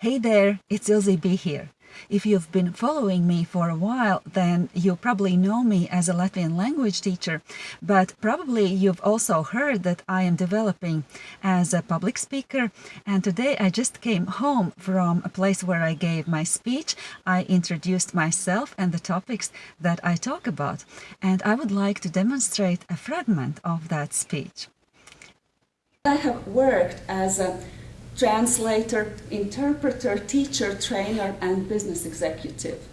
Hey there, it's Ilze B here. If you've been following me for a while, then you probably know me as a Latvian language teacher, but probably you've also heard that I am developing as a public speaker. And today I just came home from a place where I gave my speech. I introduced myself and the topics that I talk about. And I would like to demonstrate a fragment of that speech. I have worked as a translator, interpreter, teacher, trainer, and business executive.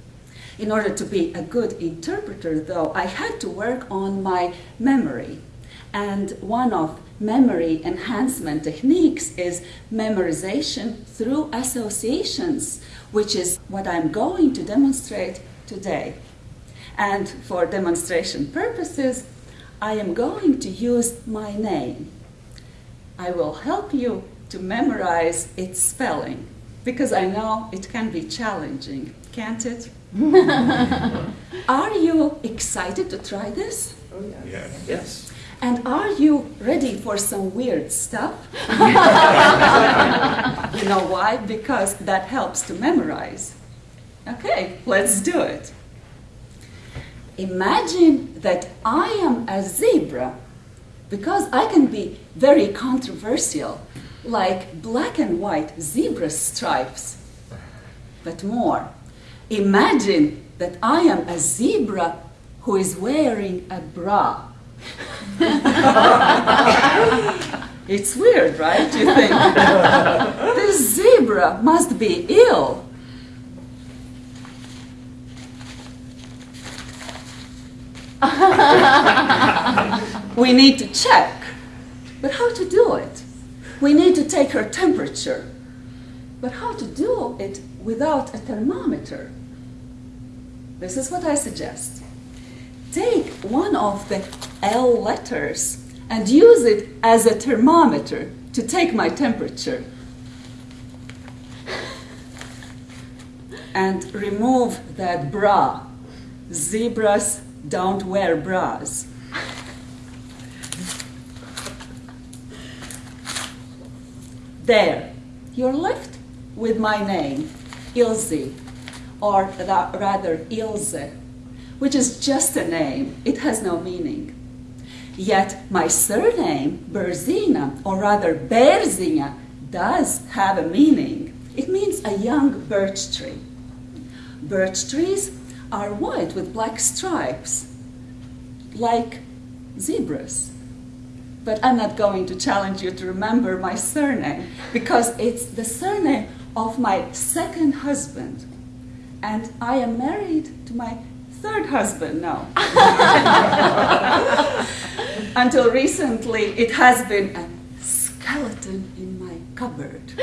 In order to be a good interpreter, though, I had to work on my memory. And one of memory enhancement techniques is memorization through associations, which is what I'm going to demonstrate today. And for demonstration purposes, I am going to use my name. I will help you to memorize its spelling because I know it can be challenging, can't it? are you excited to try this? Oh, yeah. Yes. And are you ready for some weird stuff? you know why? Because that helps to memorize. Okay, let's do it. Imagine that I am a zebra because I can be very controversial like black and white zebra stripes. But more, imagine that I am a zebra who is wearing a bra. it's weird, right? You think this zebra must be ill. we need to check, but how to do it? We need to take her temperature. But how to do it without a thermometer? This is what I suggest. Take one of the L letters and use it as a thermometer to take my temperature. And remove that bra. Zebras don't wear bras. There, you're left with my name, Ilse, or rather Ilze, which is just a name. It has no meaning. Yet my surname, Berzina, or rather Berzina, does have a meaning. It means a young birch tree. Birch trees are white with black stripes, like zebras but I'm not going to challenge you to remember my surname because it's the surname of my second husband. And I am married to my third husband now. Until recently, it has been a skeleton in my cupboard.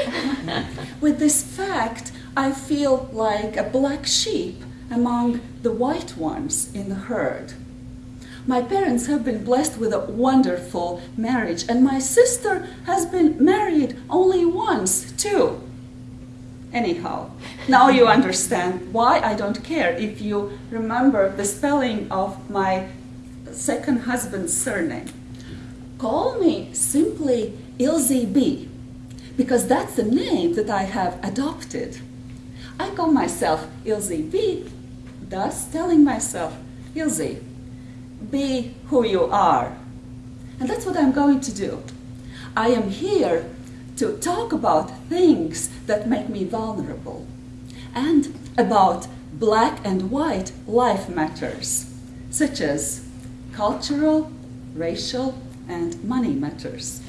With this fact, I feel like a black sheep among the white ones in the herd. My parents have been blessed with a wonderful marriage, and my sister has been married only once, too. Anyhow, now you understand why I don't care if you remember the spelling of my second husband's surname. Call me simply Ilze B, because that's the name that I have adopted. I call myself Ilze B, thus telling myself Ilze be who you are. And that's what I'm going to do. I am here to talk about things that make me vulnerable and about black and white life matters, such as cultural, racial, and money matters.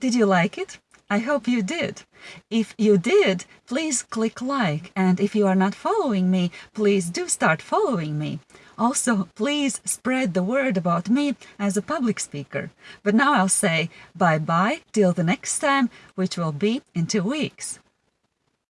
Did you like it? I hope you did. If you did, please click like and if you are not following me, please do start following me. Also, please spread the word about me as a public speaker. But now I'll say bye-bye till the next time, which will be in two weeks.